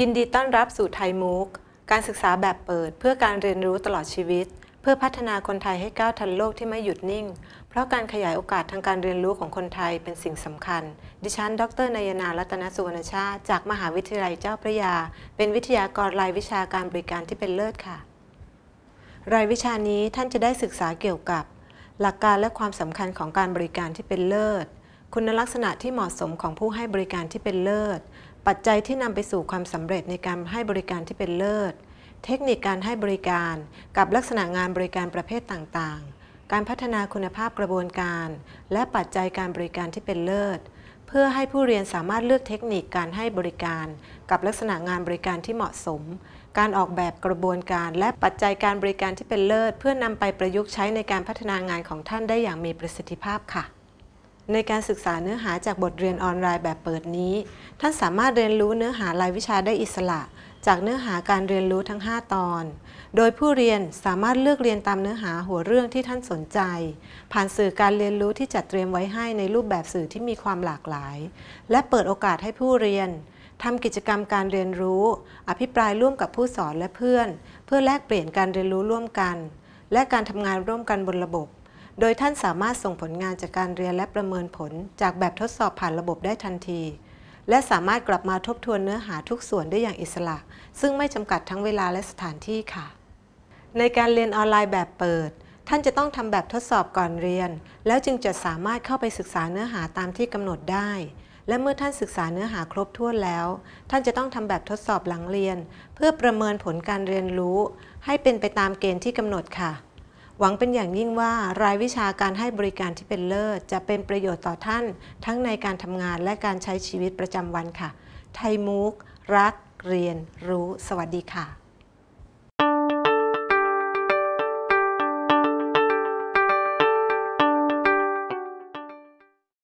ยินดีต้อนรับสู่ไทยมูกการศึกษาแบบเปิด เพื่อการเรียนรู้ตลอดชีวิต เพื่อพัฒนาคนไทยให้ก้าวทันโลกที่ไม่หยุดนิ่ง เพราะการขยายโอกาสทางการเรียนรู้ของคนไทยเป็นสิ่งสำคัญ ดิฉัน ดรนายนารัตนสุวรรณชาติ จากมหาวิทยาลัยเจ้าพระยา เป็นวิทยากรรายวิชาการบริการที่เป็นเลิศค่ะ รายวิชานี้ท่านจะได้ศึกษาเกี่ยวกับ หลักการและความสำคัญของการบริการที่เป็นเลิศ คุณลักษณะที่เหมาะสมของผู้ให้บริการที่เป็นเลิศ ปัจจัยที่นำไปสู่ความสำเร็จในการให้บริการที่เป็นเลิศ เทคนิคการให้บริการ กับลักษณะงานบริการประเภทต่างๆ การพัฒนาคุณภาพกระบวนการ และปัจจัยการบริการที่เป็นเลิศ เพื่อให้ผู้เรียนสามารถเลือกเทคนิคการให้บริการ กับลักษณะงานบริการที่เหมาะสม การออกแบบกระบวนการ และปัจจัยการบริการที่เป็นเลิศ เพื่อนำไปประยุกต์ใช้ในการพัฒนางานของท่านได้อย่างมีประสิทธิภาพค่ะ ในการศึกษาเนื้อหาจากบทเรียนออนไลน์แบบเปิดนี้ ท่านสามารถเรียนรู้เนื้อหารายวิชาได้อิสระ จากเนื้อหาการเรียนรู้ทั้ง 5 ตอน โดยผู้เรียนสามารถเลือกเรียนตามเนื้อหาหัวเรื่องที่ท่านสนใจ ผ่านสื่อการเรียนรู้ที่จัดเตรียมไว้ให้ในรูปแบบสื่อที่มีความหลากหลาย และเปิดโอกาสให้ผู้เรียนทำกิจกรรมการเรียนรู้ อภิปรายร่วมกับผู้สอนและเพื่อน เพื่อแลกเปลี่ยนการเรียนรู้ร่วมกัน และการทำงานร่วมกันบนระบบ โดยท่านสามารถส่งผลงานจากการเรียนและประเมินผล จากแบบทดสอบผ่านระบบได้ทันที และสามารถกลับมาทบทวนเนื้อหาทุกส่วนได้อย่างอิสระ ซึ่งไม่จำกัดทั้งเวลาและสถานที่ค่ะ ในการเรียนออนไลน์แบบเปิด ท่านจะต้องทำแบบทดสอบก่อนเรียน แล้วจึงจะสามารถเข้าไปศึกษาเนื้อหาตามที่กำหนดได้และเมื่อท่านศึกษาเนื้อหาครบถ้วนแล้ว ท่านจะต้องทำแบบทดสอบหลังเรียน เพื่อประเมินผลการเรียนรู้ ให้เป็นไปตามเกณฑ์ที่กำหนดค่ะ หวังเป็นอย่างยิ่งว่ารายวิชาการให้บริการที่เป็นเลิศ จะเป็นประโยชน์ต่อท่าน ทั้งในการทำงานและการใช้ชีวิตประจำวันค่ะ ไทยมูกรัก เรียน รู้ สวัสดีค่ะ